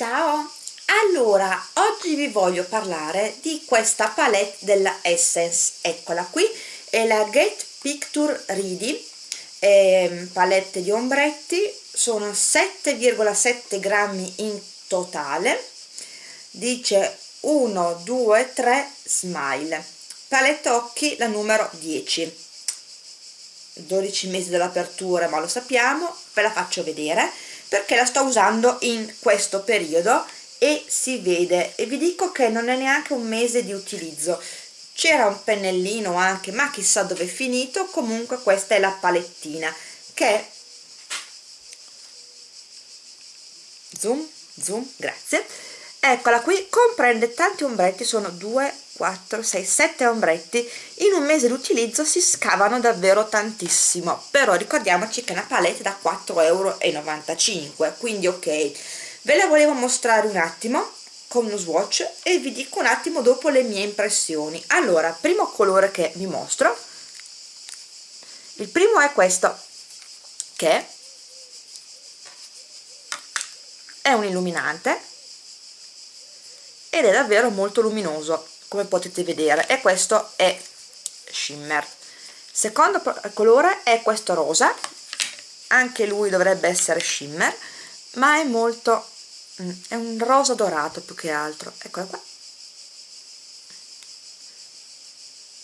Ciao! Allora, oggi vi voglio parlare di questa palette della Essence, eccola qui, è la Get Picture Ready, eh, palette di ombretti, sono 7,7 grammi in totale, dice 1, 2, 3, smile, palette occhi la numero 10, 12 mesi dall'apertura ma lo sappiamo, ve la faccio vedere, perché la sto usando in questo periodo e si vede. E vi dico che non è neanche un mese di utilizzo. C'era un pennellino anche ma chissà dove è finito. Comunque questa è la palettina che zoom zoom grazie eccola qui comprende tanti ombretti sono 2 4 6 7 ombretti. In un mese d'utilizzo si scavano davvero tantissimo però ricordiamoci che è una palette da 4,95 euro quindi ok. Ve la volevo mostrare un attimo con uno swatch e vi dico un attimo dopo le mie impressioni. Allora primo colore che vi mostro. Il primo è questo che è un illuminante ed è davvero molto luminoso come potete vedere e questo è shimmer. Secondo colore è questo rosa anche lui dovrebbe essere shimmer ma è molto mm, è un rosa dorato più che altro. Eccolo qua.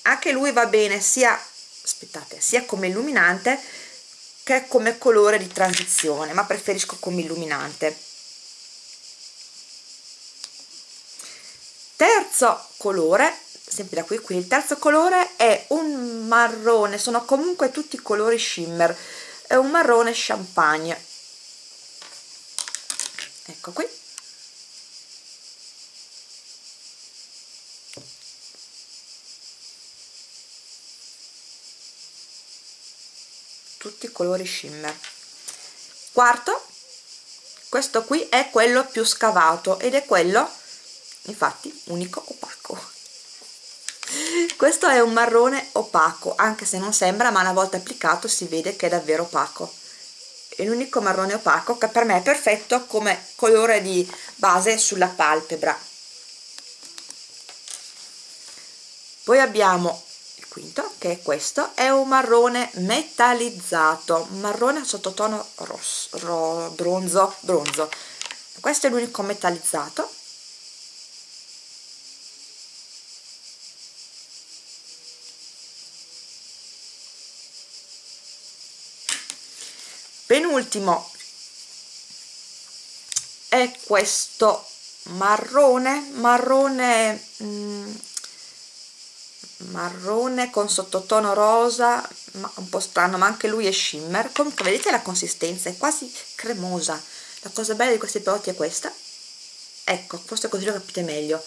Anche lui va bene sia aspettate sia come illuminante che come colore di transizione ma preferisco come illuminante terzo colore sempre da qui qui il terzo colore è un marrone sono comunque tutti colori shimmer. È un marrone champagne. Ecco qui. Tutti colori shimmer. Quarto questo qui è quello più scavato ed è quello infatti unico opaco. Questo è un marrone opaco anche se non sembra ma una volta applicato si vede che è davvero opaco. È l'unico marrone opaco che per me è perfetto come colore di base sulla palpebra. Poi abbiamo il quinto che è questo. È un marrone metallizzato marrone sottotono rosso ro, bronzo bronzo. Questo è l'unico metallizzato penultimo è questo marrone marrone mm, marrone con sottotono rosa ma un po' strano ma anche lui è shimmer. Comunque vedete la consistenza è quasi cremosa. La cosa bella di questi prodotti è questa. Ecco forse così lo capite meglio.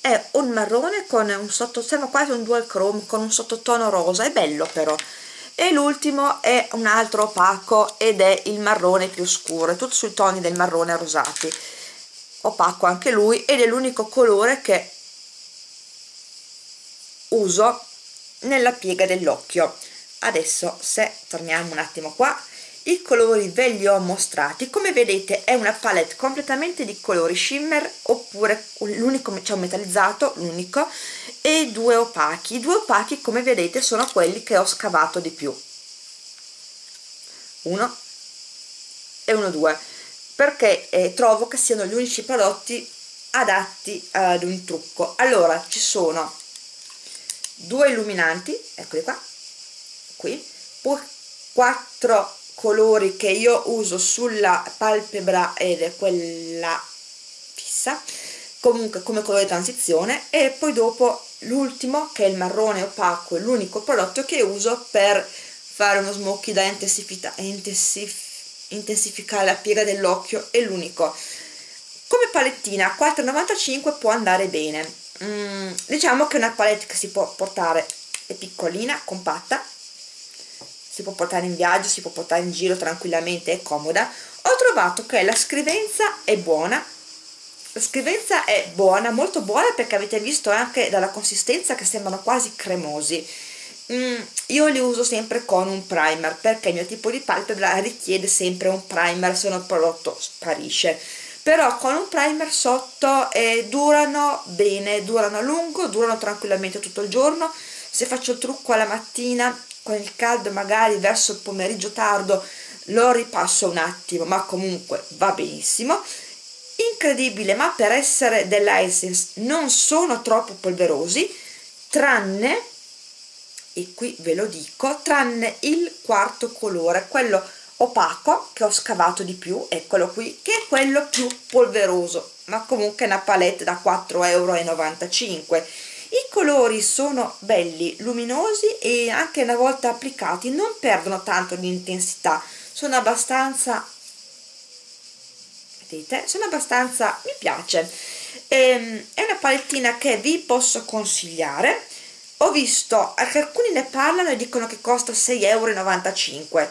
È un marrone con un sembra quasi un dual chrome con un sottotono rosa. È bello però e l'ultimo è un altro opaco ed è il marrone più scuro è tutto sui toni del marrone rosati opaco anche lui ed è l'unico colore che uso nella piega dell'occhio. Adesso se torniamo un attimo qua i colori ve li ho mostrati. Come vedete è una palette completamente di colori shimmer oppure l'unico cioè metallizzato l'unico e due opachi. I due opachi come vedete sono quelli che ho scavato di più. Uno e uno due perché eh, trovo che siano gli unici prodotti adatti ad un trucco. Allora ci sono due illuminanti eccoli qua qui quattro colori che io uso sulla palpebra ed è quella fissa comunque come colore di transizione e poi dopo l'ultimo che è il marrone opaco è l'unico prodotto che uso per fare uno smoky da intensificare la piega dell'occhio è l'unico. Come palettina 4,95 può andare bene. Mm, diciamo che è una palette che si può portare è piccolina, compatta si può portare in viaggio, si può portare in giro tranquillamente, è comoda. Ho trovato che la scrivenza è buona. La scrivenza è buona, molto buona perché avete visto anche dalla consistenza che sembrano quasi cremosi. Mm, io li uso sempre con un primer perché il mio tipo di palpebra richiede sempre un primer se no il prodotto sparisce. Però con un primer sotto eh, durano bene durano a lungo durano tranquillamente tutto il giorno. Se faccio il trucco alla mattina con il caldo magari verso il pomeriggio tardo lo ripasso un attimo ma comunque va benissimo. Incredibile ma per essere della Essence non sono troppo polverosi tranne e qui ve lo dico tranne il quarto colore quello opaco che ho scavato di più eccolo qui che è quello più polveroso ma comunque una palette da 4,95 euro i colori sono belli luminosi e anche una volta applicati non perdono tanto di intensità sono abbastanza vedete? Sono abbastanza mi piace. Ehm, è una palettina che vi posso consigliare. Ho visto alcuni ne parlano e dicono che costa 6,95 euro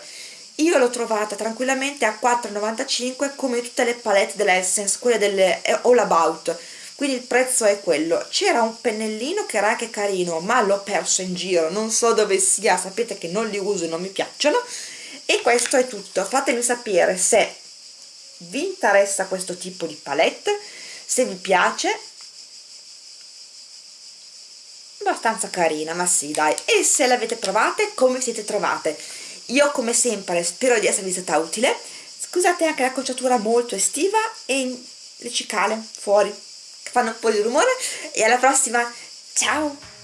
io l'ho trovata tranquillamente a 4,95 come tutte le palette dell'Essence quelle delle All About quindi il prezzo è quello. C'era un pennellino che era anche carino ma l'ho perso in giro non so dove sia sapete che non li uso e non mi piacciono. E questo è tutto. Fatemi sapere se vi interessa questo tipo di palette se vi piace. Abbastanza carina ma sì dai. E se l'avete provate come siete trovate? Io come sempre spero di esservi stata utile. Scusate anche la conciatura molto estiva e le cicale fuori fanno un po' di rumore e alla prossima. Ciao